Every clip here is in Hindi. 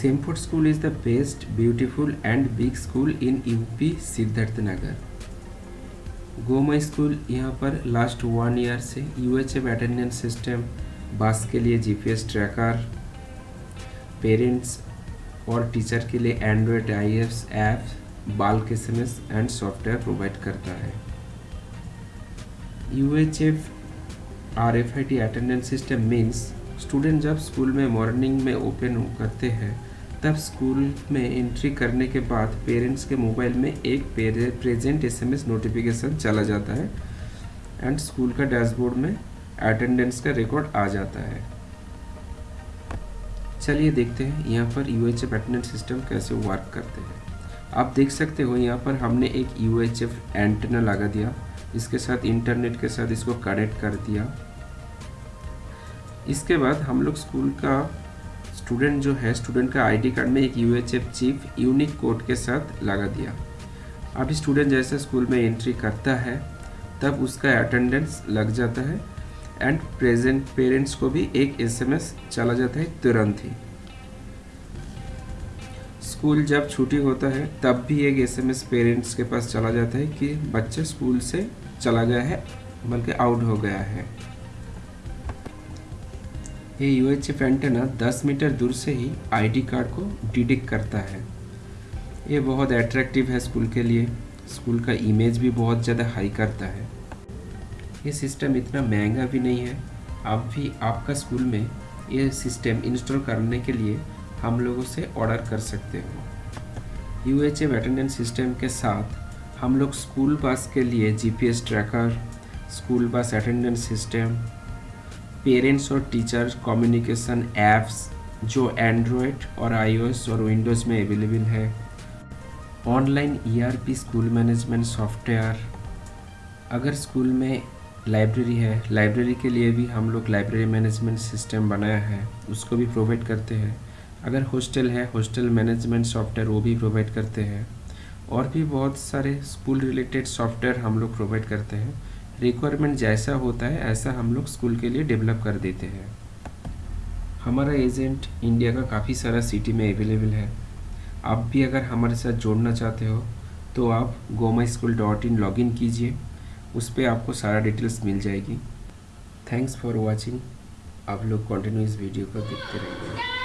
Semford School is the best, beautiful and big school in UP Siddharth Nagar Goma school यहाँ पर लास्ट वन ईयर से U H F attendance system bus के लिए जीपीएस ट्रैकर पेरेंट्स और टीचर के लिए Android I app bulk S M S and software provide करता है। U H F R F I T attendance system means student जब स्कूल में मॉर्निंग में ओपन करते हैं तब स्कूल में एंट्री करने के बाद पेरेंट्स के मोबाइल में एक प्रेजेंट एसएमएस नोटिफिकेशन चला जाता है एंड स्कूल का डैशबोर्ड में अटेंडेंस का रिकॉर्ड आ जाता है। चलिए देखते हैं यहाँ पर U H F attendance system कैसे वर्क करते हैं। आप देख सकते हो यहाँ पर हमने एक यू एच एफ़ एंटेना लगा दिया, इसके साथ इंटरनेट के साथ इसको कनेक्ट कर दिया। इसके बाद हम लोग स्कूल का स्टूडेंट जो है स्टूडेंट का आईडी कार्ड में एक U H F chip unique code के साथ लगा दिया। अभी स्टूडेंट जैसे स्कूल में एंट्री करता है, तब उसका अटेंडेंस लग जाता है एंड प्रेजेंट पेरेंट्स को भी एक एसएमएस चला जाता है तुरंत ही। स्कूल जब छुट्टी होता है, तब भी एक एसएमएस पेरेंट्स के पास चला जाता है कि बच्चा स्कूल से चला गया है, बल्कि आउट हो गया है। ये यू एंटेना 10 मीटर दूर से ही आईडी कार्ड को डिटेक्ट करता है। ये बहुत अट्रैक्टिव है स्कूल के लिए। स्कूल का इमेज भी बहुत ज़्यादा हाई करता है। ये सिस्टम इतना महँगा भी नहीं है। आप भी आपका स्कूल में ये सिस्टम इंस्टॉल करने के लिए हम लोगों से ऑर्डर कर सकते हो। यू एच अटेंडेंस सिस्टम के साथ हम लोग स्कूल बस के लिए GPS tracker school bus attendance system parents और टीचर कम्युनिकेशन ऐप्स जो एंड्रॉयड और आईओएस और विंडोज़ में अवेलेबल है। Online ERP school management software अगर स्कूल में लाइब्रेरी है लाइब्रेरी के लिए भी हम लोग लाइब्रेरी मैनेजमेंट सिस्टम बनाया है, उसको भी प्रोवाइड करते हैं। अगर हॉस्टल है हॉस्टल मैनेजमेंट सॉफ्टवेयर वो भी प्रोवाइड करते हैं। और भी बहुत सारे स्कूल रिलेटेड सॉफ्टवेयर हम लोग प्रोवाइड करते हैं। रिक्वायरमेंट जैसा होता है, ऐसा हम लोग स्कूल के लिए डेवलप कर देते हैं। हमारा एजेंट इंडिया का काफ़ी सारा सिटी में अवेलेबल है। आप भी अगर हमारे साथ जोड़ना चाहते हो तो आप Goma school dot in log in कीजिए। उस पर आपको सारा डिटेल्स मिल जाएगी। थैंक्स फॉर वॉचिंग आप लोग कंटिन्यू इस वीडियो को देखते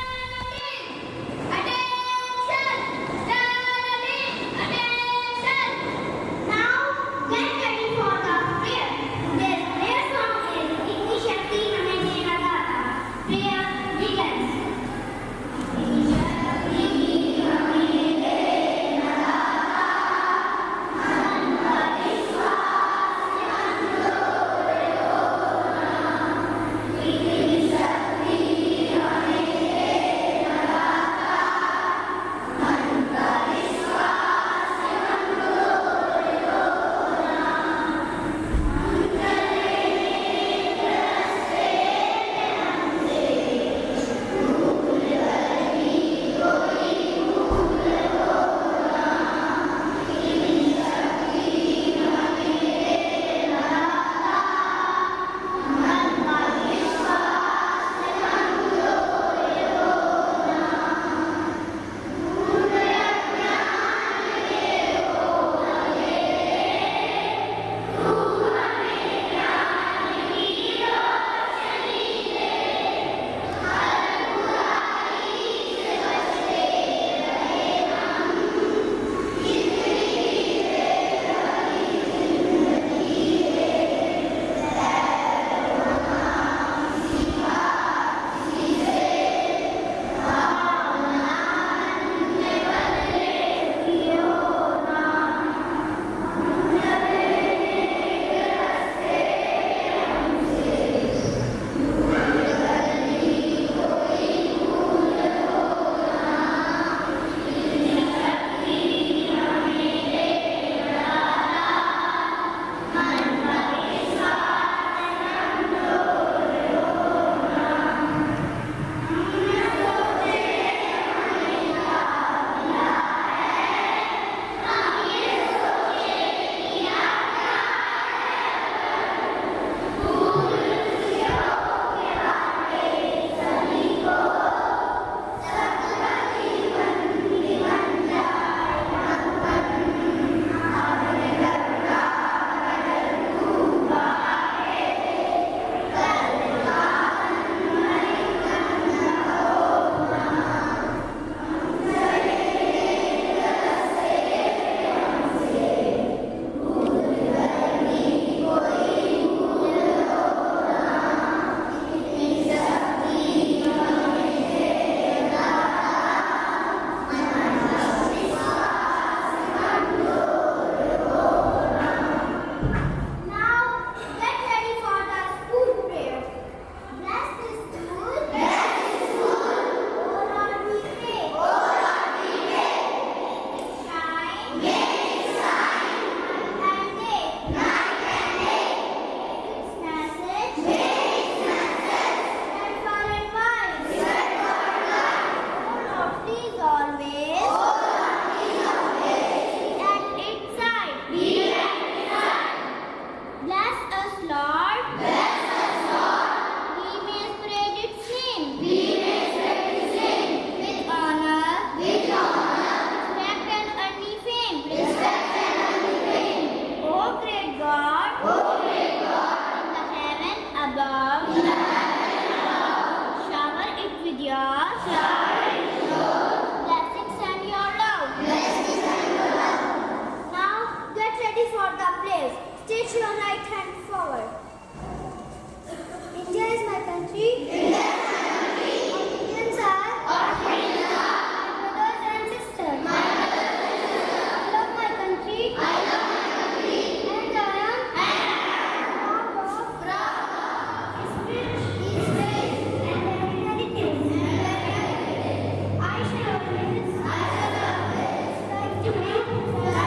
Música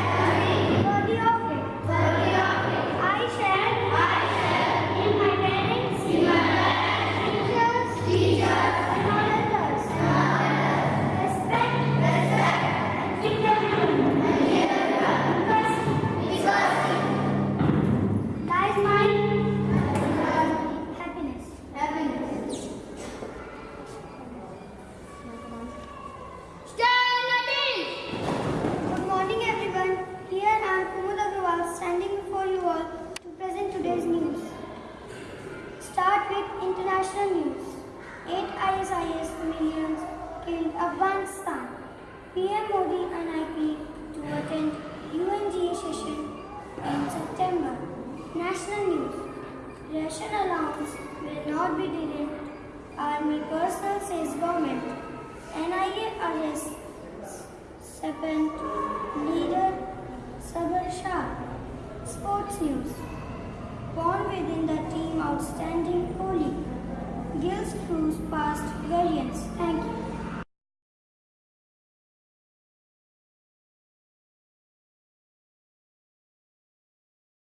in Afghanistan. PM Modi and IP to attend UNGA session in September. National news. Russian allowance will not be delayed. Army personnel says government. NIA arrests second leader Sabir Shah. Sports news. Born within the team outstanding Kohli. Gills Cruz past variance. Thank you.